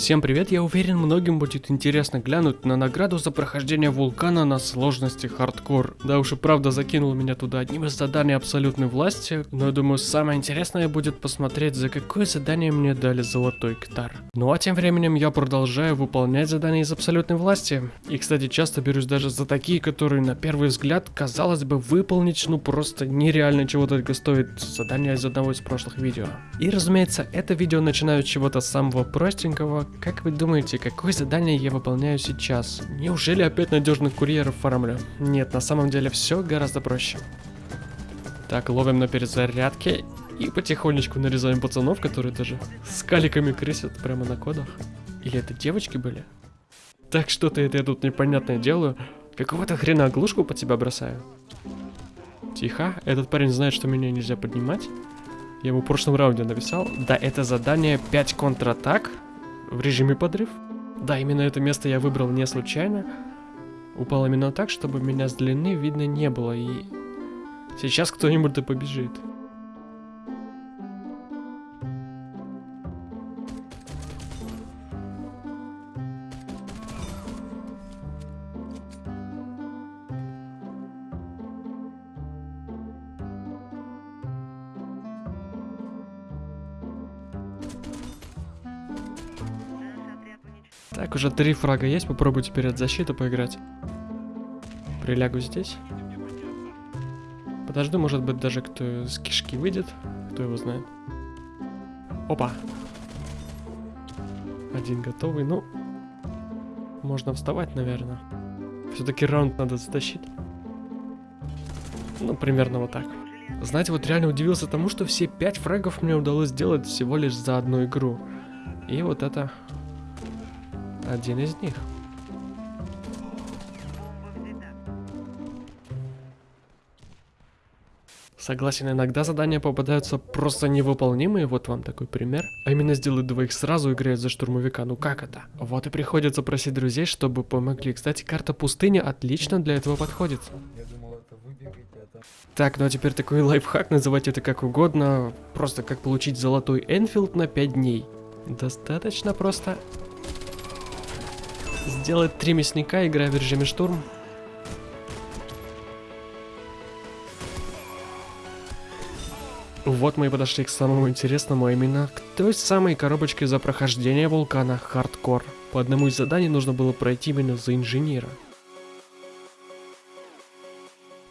Всем привет, я уверен, многим будет интересно глянуть на награду за прохождение вулкана на сложности хардкор. Да уж и правда закинул меня туда одним из заданий абсолютной власти, но я думаю самое интересное будет посмотреть, за какое задание мне дали золотой ктар. Ну а тем временем я продолжаю выполнять задания из абсолютной власти. И кстати часто берусь даже за такие, которые на первый взгляд казалось бы выполнить ну просто нереально чего только стоит задание из одного из прошлых видео. И разумеется это видео начинаю с чего-то самого простенького, как вы думаете, какое задание я выполняю сейчас? Неужели опять надежных курьеров фармлю? Нет, на самом деле все гораздо проще. Так, ловим на перезарядке и потихонечку нарезаем пацанов, которые даже с каликами крысят прямо на кодах. Или это девочки были? Так, что-то это я тут непонятное делаю. Какого-то хрена оглушку под себя бросаю. Тихо, этот парень знает, что меня нельзя поднимать. Я ему в прошлом раунде написал. Да, это задание 5 контратак в режиме подрыв. Да, именно это место я выбрал не случайно. Упал именно так, чтобы меня с длины видно не было. И сейчас кто-нибудь да побежит. Так, уже три фрага есть, попробую теперь от защиты поиграть. Прилягу здесь. Подожду, может быть, даже кто с кишки выйдет. Кто его знает. Опа. Один готовый, ну... Можно вставать, наверное. Все-таки раунд надо затащить. Ну, примерно вот так. Знаете, вот реально удивился тому, что все пять фрагов мне удалось сделать всего лишь за одну игру. И вот это один из них. Согласен, иногда задания попадаются просто невыполнимые, вот вам такой пример. А именно сделать двоих сразу играть за штурмовика, ну как это? Вот и приходится просить друзей, чтобы помогли. Кстати, карта пустыни отлично для этого подходит. Так, ну а теперь такой лайфхак, называть это как угодно, просто как получить золотой Энфилд на 5 дней. Достаточно просто сделать три мясника, играя в режиме штурм. Вот мы и подошли к самому интересному, а именно к той самой коробочке за прохождение вулкана Хардкор. По одному из заданий нужно было пройти именно за инженера.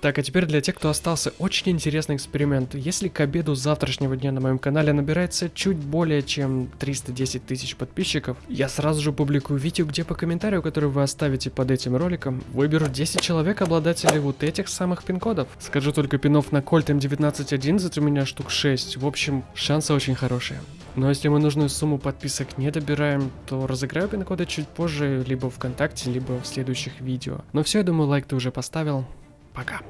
Так, а теперь для тех, кто остался, очень интересный эксперимент. Если к обеду завтрашнего дня на моем канале набирается чуть более чем 310 тысяч подписчиков, я сразу же публикую видео, где по комментарию, который вы оставите под этим роликом, выберу 10 человек обладателей вот этих самых пин-кодов. Скажу только пинов на Colt M1911 у меня штук 6, в общем, шансы очень хорошие. Но если мы нужную сумму подписок не добираем, то разыграю пин-коды чуть позже, либо ВКонтакте, либо в следующих видео. Но все, я думаю, лайк ты уже поставил. Пока.